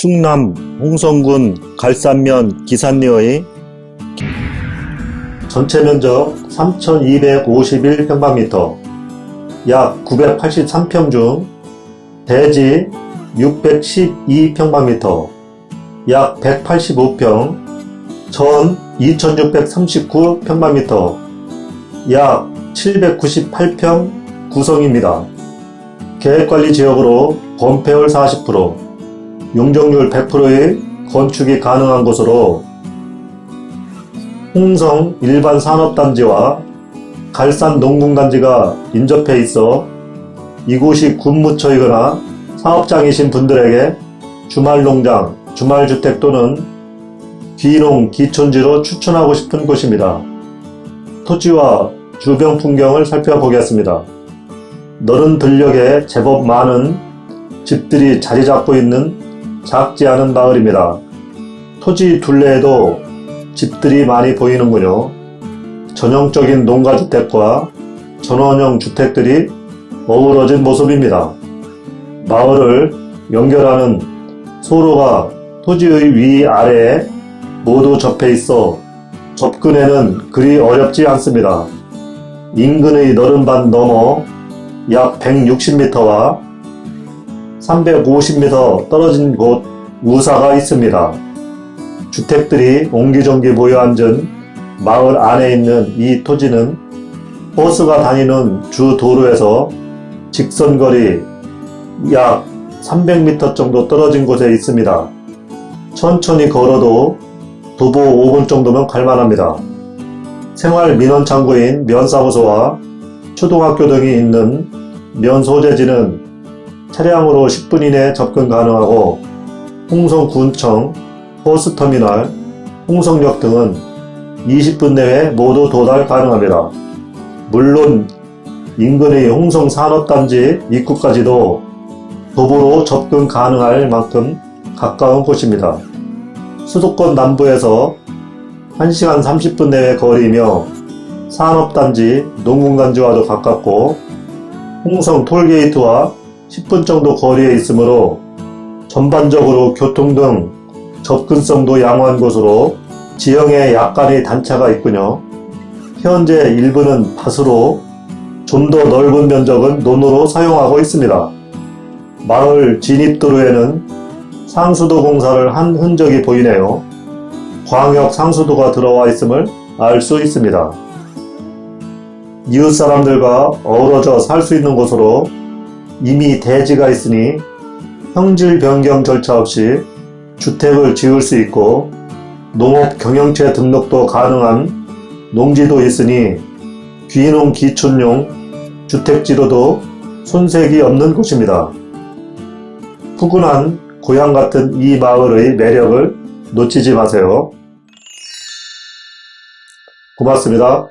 충남 홍성군 갈산면 기산리의 전체 면적 3,251평방미터 약 983평 중 대지 612평방미터 약 185평 전 2639평방미터 약 798평 구성입니다. 계획관리 지역으로 범폐율 40%, 용적률 100%의 건축이 가능한 곳으로 홍성 일반 산업단지와 갈산 농군단지가 인접해 있어 이곳이 군무처이거나 사업장이신 분들에게 주말농장, 주말주택 또는 귀농, 기촌지로 추천하고 싶은 곳입니다. 토지와 주변 풍경을 살펴보겠습니다. 너른 들녘에 제법 많은 집들이 자리 잡고 있는 작지 않은 마을입니다. 토지 둘레에도 집들이 많이 보이는군요. 전형적인 농가주택과 전원형 주택들이 어우러진 모습입니다. 마을을 연결하는 소로가 토지의 위 아래에 모두 접해 있어 접근에는 그리 어렵지 않습니다. 인근의 너른 반 넘어 약 160m와 350m 떨어진 곳 우사가 있습니다. 주택들이 옹기종기 모여 앉은 마을 안에 있는 이 토지는 버스가 다니는 주 도로에서 직선거리 약 300m 정도 떨어진 곳에 있습니다. 천천히 걸어도 도보 5분 정도면 갈만합니다. 생활 민원창구인 면사무소와 초등학교 등이 있는 면 소재지는 차량으로 10분 이내 접근 가능하고 홍성군청, 버스터미널, 홍성역 등은 20분 내에 모두 도달 가능합니다. 물론 인근의 홍성산업단지 입구까지도 도보로 접근 가능할 만큼 가까운 곳입니다. 수도권 남부에서 1시간 30분 내외 거리이며 산업단지, 농군단지와도 가깝고 홍성 톨게이트와 10분 정도 거리에 있으므로 전반적으로 교통 등 접근성도 양호한 곳으로 지형에 약간의 단차가 있군요. 현재 일부는 밭으로 좀 더 넓은 면적은 논으로 사용하고 있습니다. 마을 진입도로에는 상수도 공사를 한 흔적이 보이네요. 광역 상수도가 들어와 있음을 알 수 있습니다. 이웃 사람들과 어우러져 살 수 있는 곳으로 이미 대지가 있으니 형질 변경 절차 없이 주택을 지을 수 있고 농업 경영체 등록도 가능한 농지도 있으니 귀농 기촌용 주택지로도 손색이 없는 곳입니다. 푸근한 고향 같은 이 마을의 매력을 놓치지 마세요. 고맙습니다.